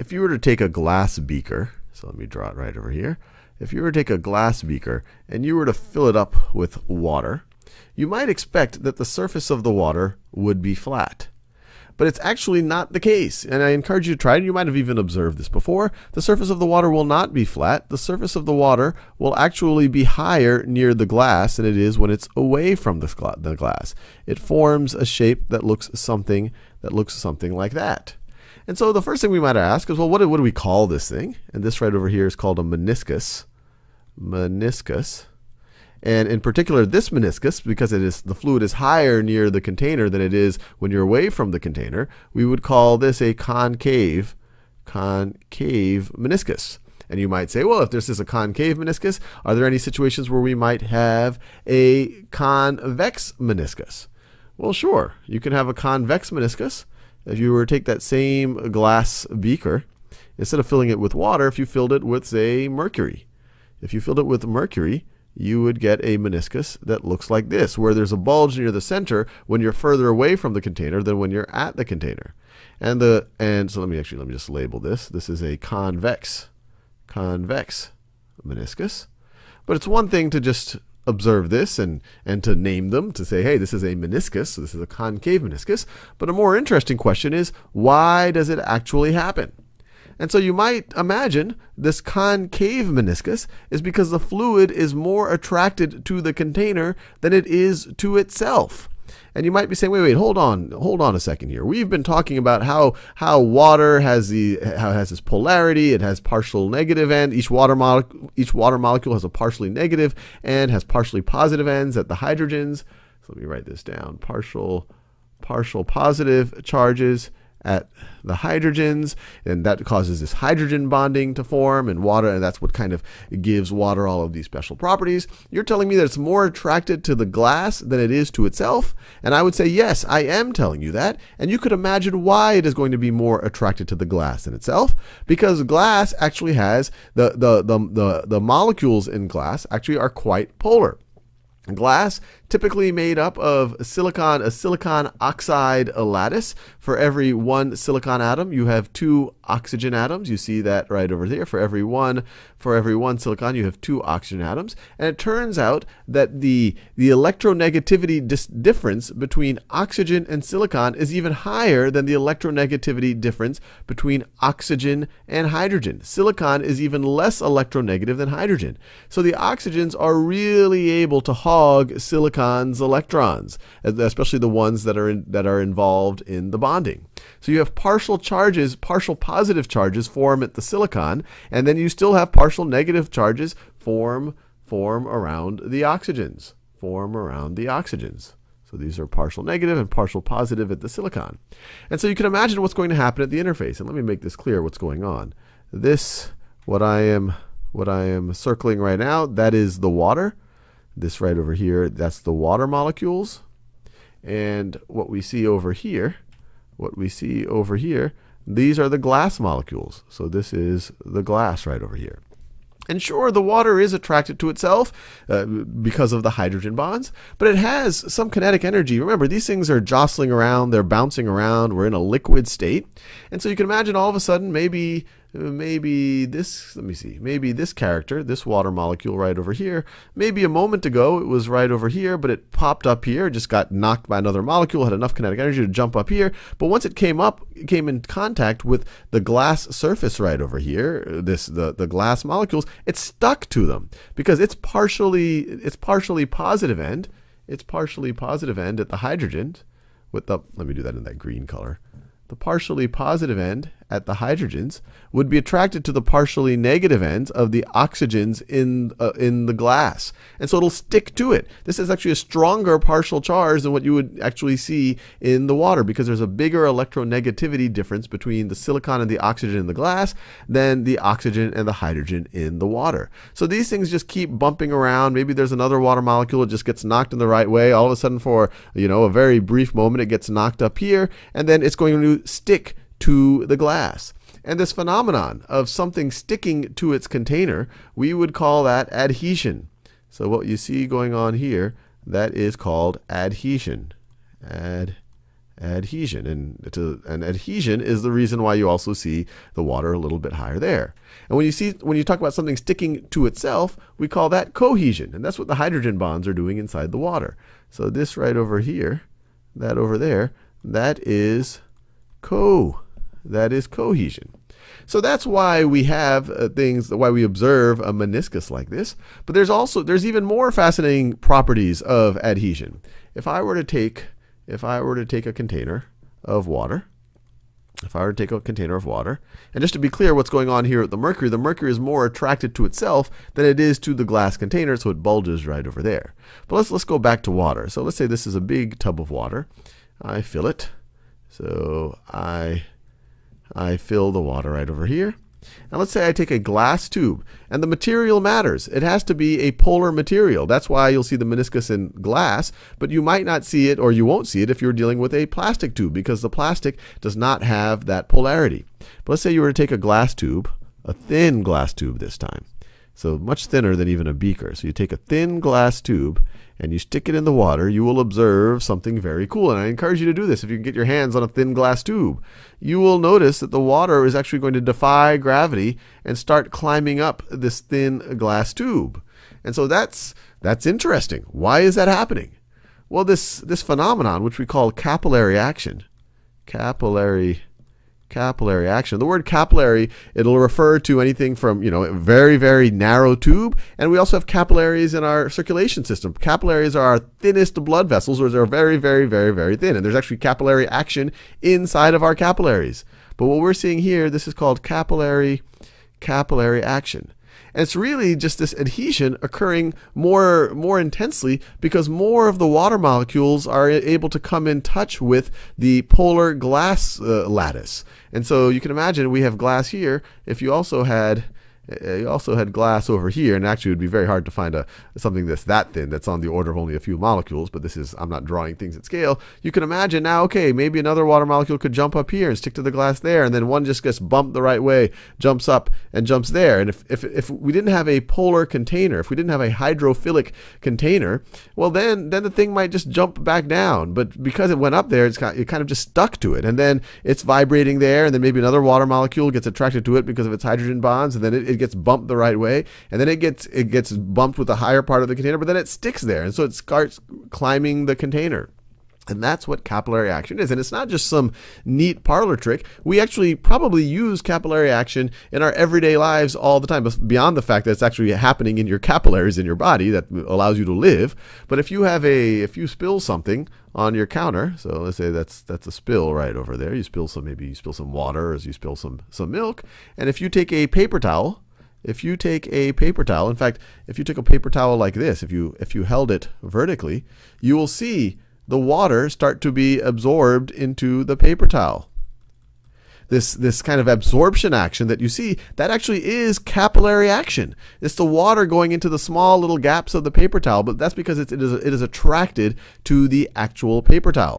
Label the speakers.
Speaker 1: if you were to take a glass beaker, so let me draw it right over here. If you were to take a glass beaker and you were to fill it up with water, you might expect that the surface of the water would be flat. But it's actually not the case, and I encourage you to try it. You might have even observed this before. The surface of the water will not be flat. The surface of the water will actually be higher near the glass than it is when it's away from the glass. It forms a shape that looks something that looks something like that. And so the first thing we might ask is, well, what do, what do we call this thing? And this right over here is called a meniscus. Meniscus. And in particular, this meniscus, because it is the fluid is higher near the container than it is when you're away from the container, we would call this a concave, concave meniscus. And you might say, well, if this is a concave meniscus, are there any situations where we might have a convex meniscus? Well, sure. You can have a convex meniscus. If you were to take that same glass beaker, instead of filling it with water, if you filled it with, say, mercury. If you filled it with mercury, you would get a meniscus that looks like this, where there's a bulge near the center when you're further away from the container than when you're at the container. And the and so let me actually let me just label this. This is a convex convex meniscus. But it's one thing to just observe this and, and to name them, to say, hey, this is a meniscus, so this is a concave meniscus. But a more interesting question is, why does it actually happen? And so you might imagine this concave meniscus is because the fluid is more attracted to the container than it is to itself. And you might be saying, wait, wait, hold on, hold on a second here. We've been talking about how how water has the how it has this polarity. It has partial negative end. Each water molecule each water molecule has a partially negative and has partially positive ends at the hydrogens. So let me write this down. Partial partial positive charges at the hydrogens, and that causes this hydrogen bonding to form and water, and that's what kind of gives water all of these special properties. You're telling me that it's more attracted to the glass than it is to itself? And I would say, yes, I am telling you that. And you could imagine why it is going to be more attracted to the glass than itself, because glass actually has the, the, the, the, the molecules in glass actually are quite polar. Glass typically made up of silicon, a silicon oxide lattice. For every one silicon atom, you have two oxygen atoms. You see that right over there. For every one, for every one silicon, you have two oxygen atoms. And it turns out that the, the electronegativity difference between oxygen and silicon is even higher than the electronegativity difference between oxygen and hydrogen. Silicon is even less electronegative than hydrogen. So the oxygens are really able to hog silicon silicon's electrons, especially the ones that are in, that are involved in the bonding. So you have partial charges, partial positive charges form at the silicon, and then you still have partial negative charges form form around the oxygens, form around the oxygens. So these are partial negative and partial positive at the silicon. And so you can imagine what's going to happen at the interface. And let me make this clear what's going on. This what I am what I am circling right now, that is the water. This right over here, that's the water molecules. And what we see over here, what we see over here, these are the glass molecules. So this is the glass right over here. And sure, the water is attracted to itself uh, because of the hydrogen bonds, but it has some kinetic energy. Remember, these things are jostling around, they're bouncing around, we're in a liquid state. And so you can imagine all of a sudden maybe maybe this, let me see, maybe this character, this water molecule right over here, maybe a moment ago it was right over here, but it popped up here, just got knocked by another molecule, had enough kinetic energy to jump up here. But once it came up, it came in contact with the glass surface right over here, this the, the glass molecules, it stuck to them because it's partially it's partially positive end. It's partially positive end at the hydrogen with the let me do that in that green color. The partially positive end at the hydrogens would be attracted to the partially negative ends of the oxygens in uh, in the glass, and so it'll stick to it. This is actually a stronger partial charge than what you would actually see in the water because there's a bigger electronegativity difference between the silicon and the oxygen in the glass than the oxygen and the hydrogen in the water. So these things just keep bumping around. Maybe there's another water molecule that just gets knocked in the right way. All of a sudden, for you know a very brief moment, it gets knocked up here, and then it's going to stick to the glass. And this phenomenon of something sticking to its container, we would call that adhesion. So what you see going on here, that is called adhesion. Ad, adhesion. And, and adhesion is the reason why you also see the water a little bit higher there. And when you see when you talk about something sticking to itself, we call that cohesion. And that's what the hydrogen bonds are doing inside the water. So this right over here, that over there, that is co that is cohesion. So that's why we have uh, things, why we observe a meniscus like this. But there's also, there's even more fascinating properties of adhesion. If I were to take, if I were to take a container of water, if I were to take a container of water, and just to be clear what's going on here with the mercury, the mercury is more attracted to itself than it is to the glass container, so it bulges right over there. But let's, let's go back to water. So let's say this is a big tub of water. I fill it. So I I fill the water right over here. And let's say I take a glass tube, and the material matters. It has to be a polar material. That's why you'll see the meniscus in glass, but you might not see it or you won't see it if you're dealing with a plastic tube because the plastic does not have that polarity. But let's say you were to take a glass tube, a thin glass tube this time. So much thinner than even a beaker. So you take a thin glass tube and you stick it in the water, you will observe something very cool. And I encourage you to do this if you can get your hands on a thin glass tube. You will notice that the water is actually going to defy gravity and start climbing up this thin glass tube. And so that's that's interesting. Why is that happening? Well, this this phenomenon which we call capillary action, capillary capillary action. The word capillary, it'll refer to anything from, you know, a very, very narrow tube. And we also have capillaries in our circulation system. Capillaries are our thinnest blood vessels, or they're very, very, very, very thin. And there's actually capillary action inside of our capillaries. But what we're seeing here, this is called capillary capillary action. And it's really just this adhesion occurring more, more intensely because more of the water molecules are able to come in touch with the polar glass uh, lattice. And so you can imagine we have glass here. If you also had Uh, you also had glass over here, and actually it would be very hard to find a something that's that thin, that's on the order of only a few molecules, but this is, I'm not drawing things at scale. You can imagine now, okay, maybe another water molecule could jump up here and stick to the glass there, and then one just gets bumped the right way, jumps up and jumps there. And if, if, if we didn't have a polar container, if we didn't have a hydrophilic container, well then, then the thing might just jump back down. But because it went up there, it's kind it kind of just stuck to it. And then it's vibrating there, and then maybe another water molecule gets attracted to it because of its hydrogen bonds, and then it, it gets bumped the right way, and then it gets it gets bumped with the higher part of the container, but then it sticks there, and so it starts climbing the container. And that's what capillary action is. And it's not just some neat parlor trick. We actually probably use capillary action in our everyday lives all the time, beyond the fact that it's actually happening in your capillaries in your body that allows you to live. But if you have a, if you spill something on your counter, so let's say that's that's a spill right over there. You spill some, maybe you spill some water, or you spill some some milk. And if you take a paper towel if you take a paper towel, in fact, if you took a paper towel like this, if you if you held it vertically, you will see the water start to be absorbed into the paper towel. This, this kind of absorption action that you see, that actually is capillary action. It's the water going into the small little gaps of the paper towel, but that's because it is, it is attracted to the actual paper towel.